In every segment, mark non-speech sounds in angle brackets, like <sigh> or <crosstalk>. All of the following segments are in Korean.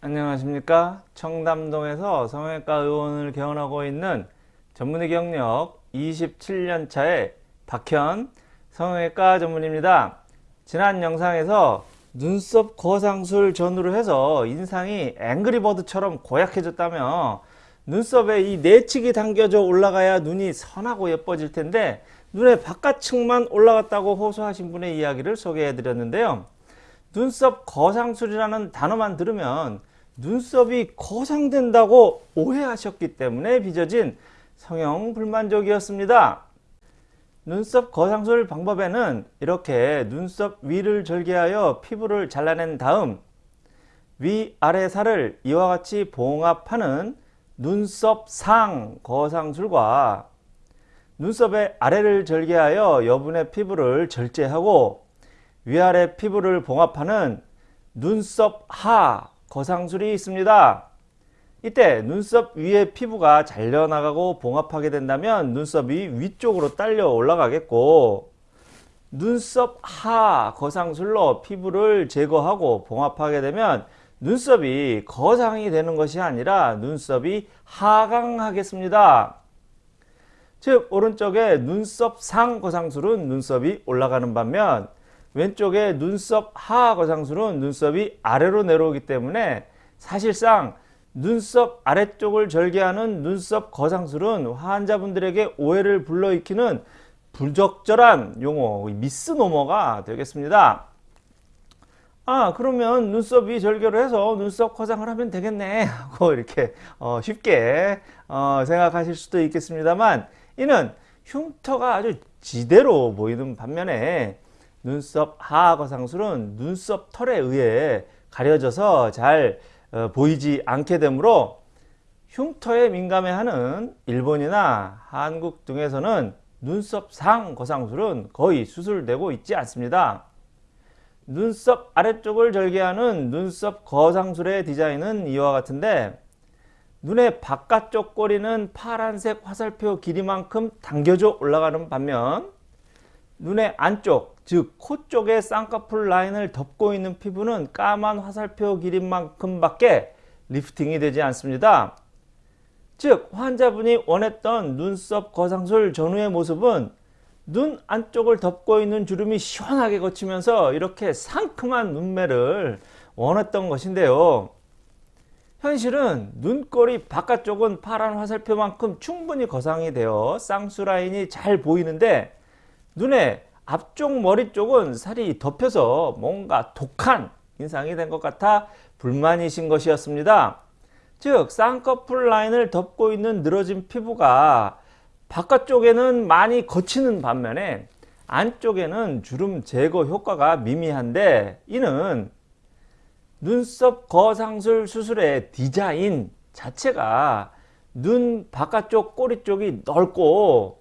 안녕하십니까? 청담동에서 성형외과 의원을 개원하고 있는 전문의 경력 27년 차의 박현 성형외과 전문입니다. 지난 영상에서 눈썹 거상술 전후로 해서 인상이 앵그리버드처럼 고약해졌다며 눈썹에 이 내측이 당겨져 올라가야 눈이 선하고 예뻐질 텐데 눈의 바깥층만 올라갔다고 호소하신 분의 이야기를 소개해 드렸는데요. 눈썹 거상술이라는 단어만 들으면 눈썹이 거상된다고 오해하셨기 때문에 빚어진 성형 불만족이었습니다. 눈썹 거상술 방법에는 이렇게 눈썹 위를 절개하여 피부를 잘라낸 다음 위아래 살을 이와 같이 봉합하는 눈썹 상 거상술과 눈썹의 아래를 절개하여 여분의 피부를 절제하고 위아래 피부를 봉합하는 눈썹 하 거상술이 있습니다. 이때 눈썹 위에 피부가 잘려나가고 봉합하게 된다면 눈썹이 위쪽으로 딸려 올라가겠고 눈썹 하 거상술로 피부를 제거하고 봉합하게 되면 눈썹이 거상이 되는 것이 아니라 눈썹이 하강하겠습니다. 즉 오른쪽에 눈썹 상 거상술은 눈썹이 올라가는 반면 왼쪽에 눈썹 하 거상술은 눈썹이 아래로 내려오기 때문에 사실상 눈썹 아래쪽을 절개하는 눈썹 거상술은 환자분들에게 오해를 불러일으키는 부적절한 용어 미스노머가 되겠습니다. 아 그러면 눈썹이 절개를 해서 눈썹 거상을 하면 되겠네 <laughs> 하고 이렇게 어, 쉽게 어, 생각하실 수도 있겠습니다만 이는 흉터가 아주 지대로 보이는 반면에 눈썹 하거상술은 눈썹 털에 의해 가려져서 잘 어, 보이지 않게 되므로 흉터에 민감해하는 일본이나 한국 등에서는 눈썹 상 거상술은 거의 수술되고 있지 않습니다. 눈썹 아래쪽을 절개하는 눈썹 거상술의 디자인은 이와 같은데 눈의 바깥쪽 꼬리는 파란색 화살표 길이만큼 당겨져 올라가는 반면 눈의 안쪽 즉 코 쪽의 쌍꺼풀 라인을 덮고 있는 피부는 까만 화살표 길이만큼 밖에 리프팅이 되지 않습니다. 즉 환자분이 원했던 눈썹 거상술 전후의 모습은 눈 안쪽을 덮고 있는 주름이 시원하게 거치면서 이렇게 상큼한 눈매를 원했던 것인데요. 현실은 눈꼬리 바깥쪽은 파란 화살표만큼 충분히 거상이 되어 쌍수 라인이 잘 보이는데 눈에 앞쪽 머리 쪽은 살이 덮여서 뭔가 독한 인상이 된 것 같아 불만이신 것이었습니다. 즉 쌍꺼풀 라인을 덮고 있는 늘어진 피부가 바깥쪽에는 많이 거치는 반면에 안쪽에는 주름 제거 효과가 미미한데 이는 눈썹 거상술 수술의 디자인 자체가 눈 바깥쪽 꼬리 쪽이 넓고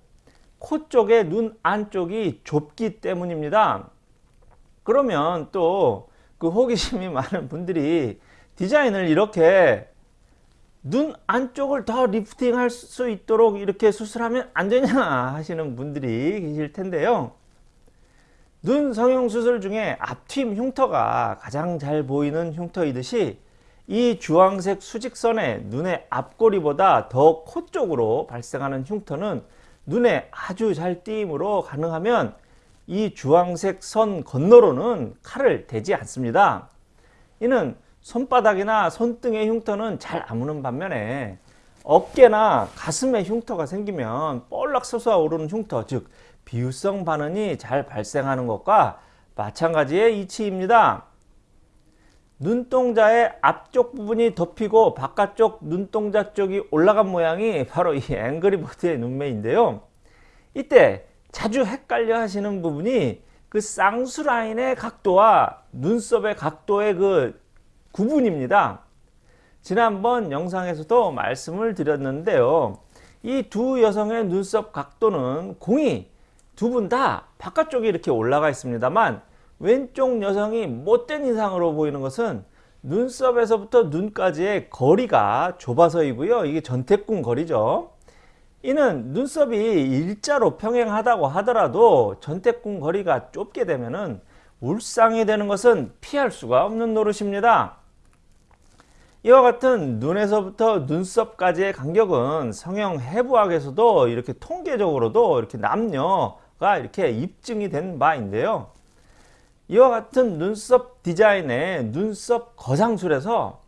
코 쪽에 눈 안쪽이 좁기 때문입니다. 그러면 또 그 호기심이 <laughs> 많은 분들이 디자인을 이렇게 눈 안쪽을 더 리프팅 할 수 있도록 이렇게 수술하면 안 되냐 하시는 분들이 계실 텐데요. 눈 성형 수술 중에 앞팀 흉터가 가장 잘 보이는 흉터이듯이 이 주황색 수직선의 눈의 앞꼬리보다 더 코 쪽으로 발생하는 흉터는 눈에 아주 잘 띄임으로 가능하면 이 주황색 선 건너로는 칼을 대지 않습니다. 이는 손바닥이나 손등의 흉터는 잘 아무는 반면에 어깨나 가슴에 흉터가 생기면 볼락 솟아 오르는 흉터 즉 비유성 반응이 잘 발생하는 것과 마찬가지의 이치입니다. 눈동자의 앞쪽 부분이 덮이고 바깥쪽 눈동자 쪽이 올라간 모양이 바로 이 앵그리버드의 눈매인데요. 이때 자주 헷갈려 하시는 부분이 그 쌍수 라인의 각도와 눈썹의 각도의 그 구분입니다. 지난번 영상에서도 말씀을 드렸는데요. 이 두 여성의 눈썹 각도는 공이 두 분 다 바깥쪽에 이렇게 올라가 있습니다만 왼쪽 여성이 못된 인상으로 보이는 것은 눈썹에서부터 눈까지의 거리가 좁아서이고요. 이게 전태궁 거리죠. 이는 눈썹이 일자로 평행하다고 하더라도 전태궁 거리가 좁게 되면 울상이 되는 것은 피할 수가 없는 노릇입니다. 이와 같은 눈에서부터 눈썹까지의 간격은 성형 해부학에서도 이렇게 통계적으로도 이렇게 남녀가 이렇게 입증이 된 바인데요. 이와 같은 눈썹 디자인의 눈썹 거상술에서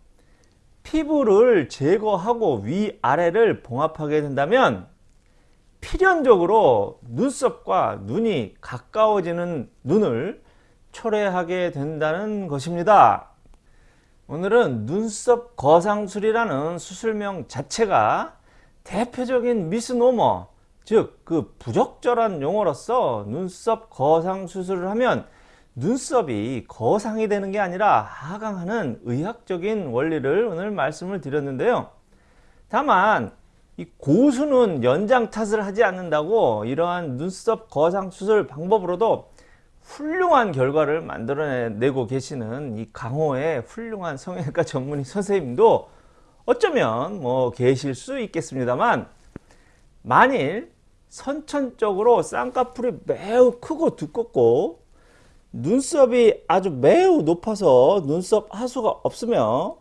피부를 제거하고 위아래를 봉합하게 된다면 필연적으로 눈썹과 눈이 가까워지는 눈을 초래하게 된다는 것입니다. 오늘은 눈썹 거상술이라는 수술명 자체가 대표적인 미스노머 즉 그 부적절한 용어로서 눈썹 거상 수술을 하면 눈썹이 거상이 되는 게 아니라 하강하는 의학적인 원리를 오늘 말씀을 드렸는데요. 다만 이 고수는 연장 탓을 하지 않는다고 이러한 눈썹 거상 수술 방법으로도 훌륭한 결과를 만들어내고 계시는 이 강호의 훌륭한 성형외과 전문의 선생님도 어쩌면 뭐 계실 수 있겠습니다만 만일 선천적으로 쌍꺼풀이 매우 크고 두껍고 눈썹이 아주 매우 높아서 눈썹 하수가 없으며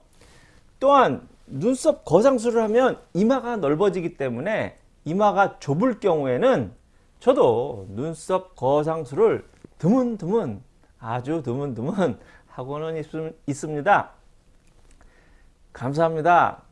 또한 눈썹 거상술을 하면 이마가 넓어지기 때문에 이마가 좁을 경우에는 저도 눈썹 거상술을 드문드문 아주 드문드문 하고는 있, 있습니다. 감사합니다.